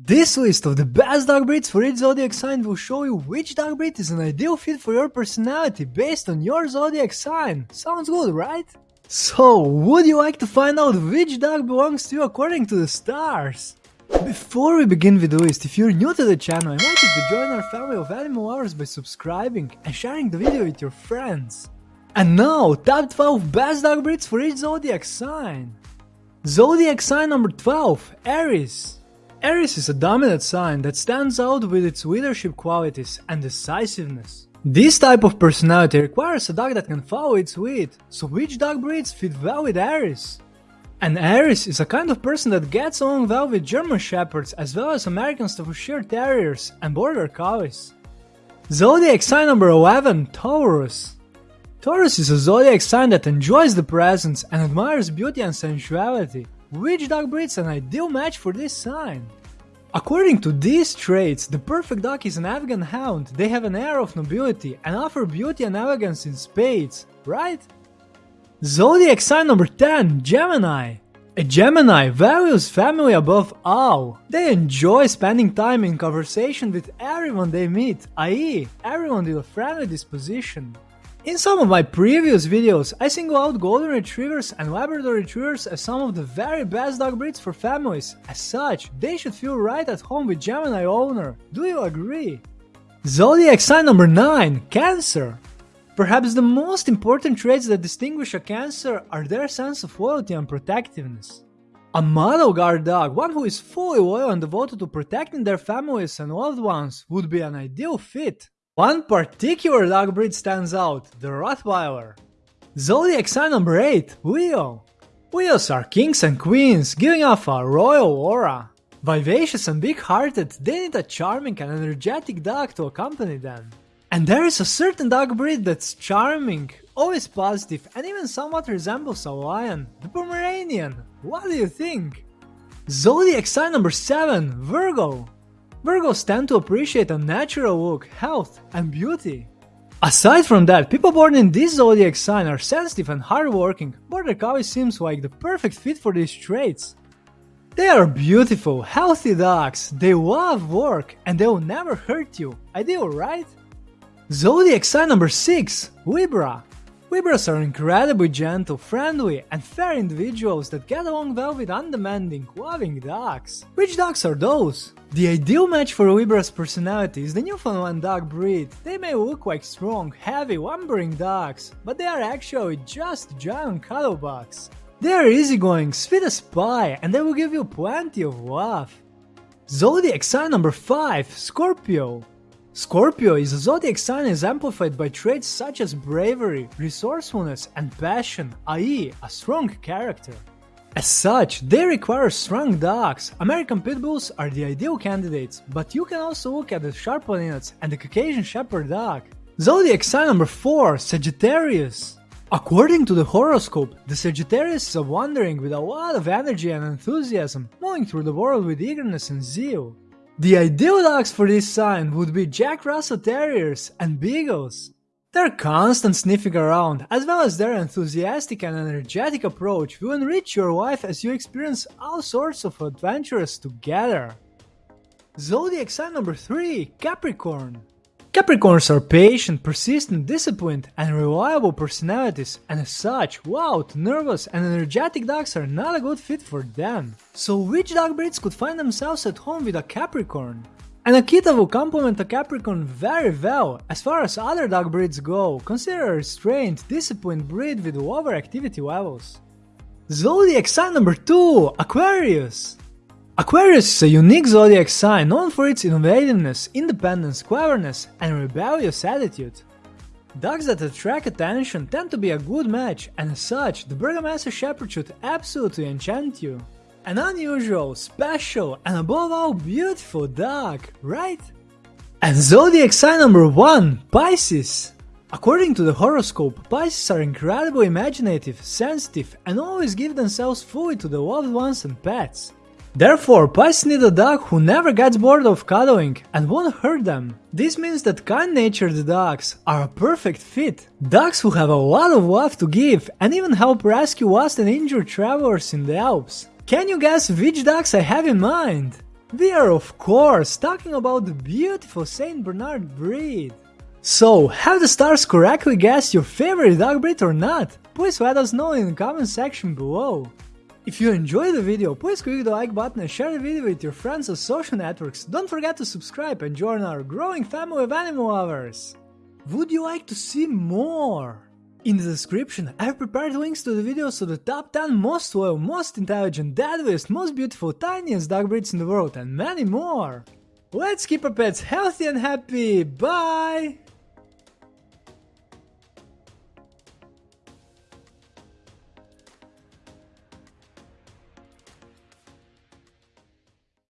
This list of the best dog breeds for each zodiac sign will show you which dog breed is an ideal fit for your personality based on your zodiac sign. Sounds good, right? So, would you like to find out which dog belongs to you according to the stars? Before we begin with the list, if you're new to the channel, I invite you to join our family of animal lovers by subscribing and sharing the video with your friends. And now, top 12 best dog breeds for each zodiac sign. Zodiac sign number 12, Aries. Aries is a dominant sign that stands out with its leadership qualities and decisiveness. This type of personality requires a dog that can follow its lead, so which dog breeds fit well with Aries? An Aries is a kind of person that gets along well with German Shepherds as well as American Staffordshire Terriers and Border Collies. Zodiac sign number 11, Taurus. Taurus is a zodiac sign that enjoys the presence and admires beauty and sensuality. Which dog breeds an ideal match for this sign? According to these traits, the perfect dog is an Afghan hound. They have an air of nobility and offer beauty and elegance in spades, right? Zodiac sign number 10, Gemini. A Gemini values family above all. They enjoy spending time in conversation with everyone they meet, i.e., everyone with a friendly disposition. In some of my previous videos, I single out Golden Retrievers and Labrador Retrievers as some of the very best dog breeds for families. As such, they should feel right at home with Gemini owner. Do you agree? Zodiac sign number 9, Cancer. Perhaps the most important traits that distinguish a Cancer are their sense of loyalty and protectiveness. A model guard dog, one who is fully loyal and devoted to protecting their families and loved ones, would be an ideal fit. One particular dog breed stands out, the Rottweiler. Zodiac sign number 8, Leo. Leos are kings and queens, giving off a royal aura. Vivacious and big-hearted, they need a charming and energetic dog to accompany them. And there is a certain dog breed that's charming, always positive, and even somewhat resembles a lion, the Pomeranian. What do you think? Zodiac sign number 7, Virgo. Virgos tend to appreciate a natural look, health, and beauty. Aside from that, people born in this zodiac sign are sensitive and hardworking. Border Collie seems like the perfect fit for these traits. They are beautiful, healthy dogs, they love work, and they will never hurt you. Ideal, right? Zodiac sign number 6, Libra. Libras are incredibly gentle, friendly, and fair individuals that get along well with undemanding, loving dogs. Which dogs are those? The ideal match for Libra's personality is the Newfoundland dog breed. They may look like strong, heavy, lumbering dogs, but they are actually just giant cuddlebugs. They are easygoing, sweet as pie, and they will give you plenty of love. Zodiac sign number 5, Scorpio. Scorpio is a zodiac sign exemplified by traits such as bravery, resourcefulness, and passion, i.e., a strong character. As such, they require strong dogs. American Pit Bulls are the ideal candidates, but you can also look at the Sharpolinians and the Caucasian Shepherd dog. Zodiac sign number 4, Sagittarius. According to the horoscope, the Sagittarius is a wandering with a lot of energy and enthusiasm, moving through the world with eagerness and zeal. The ideal dogs for this sign would be Jack Russell Terriers and Beagles. Their constant sniffing around, as well as their enthusiastic and energetic approach, will enrich your life as you experience all sorts of adventures together. Zodiac sign number 3 Capricorn. Capricorns are patient, persistent, disciplined, and reliable personalities, and as such, loud, nervous, and energetic dogs are not a good fit for them. So which dog breeds could find themselves at home with a Capricorn? An Akita will complement a Capricorn very well. As far as other dog breeds go, consider a restrained, disciplined breed with lower activity levels. Zodiac sign number 2 Aquarius Aquarius is a unique zodiac sign known for its innovativeness, independence, cleverness, and rebellious attitude. Dogs that attract attention tend to be a good match, and as such, the Bergamasque Shepherd should absolutely enchant you. An unusual, special, and above all beautiful dog, right? And zodiac sign number 1 Pisces. According to the horoscope, Pisces are incredibly imaginative, sensitive, and always give themselves fully to the loved ones and pets. Therefore, Pisces need a dog who never gets bored of cuddling and won't hurt them. This means that kind-natured dogs are a perfect fit. Dogs who have a lot of love to give and even help rescue lost and injured travelers in the Alps. Can you guess which dogs I have in mind? We are of course talking about the beautiful Saint Bernard breed. So, have the stars correctly guessed your favorite dog breed or not? Please let us know in the comment section below. If you enjoyed the video, please click the like button and share the video with your friends on social networks. Don't forget to subscribe and join our growing family of animal lovers. Would you like to see more? In the description, I've prepared links to the videos of the top 10 most loyal, most intelligent, deadliest, most beautiful, tiniest dog breeds in the world and many more. Let's keep our pets healthy and happy, bye!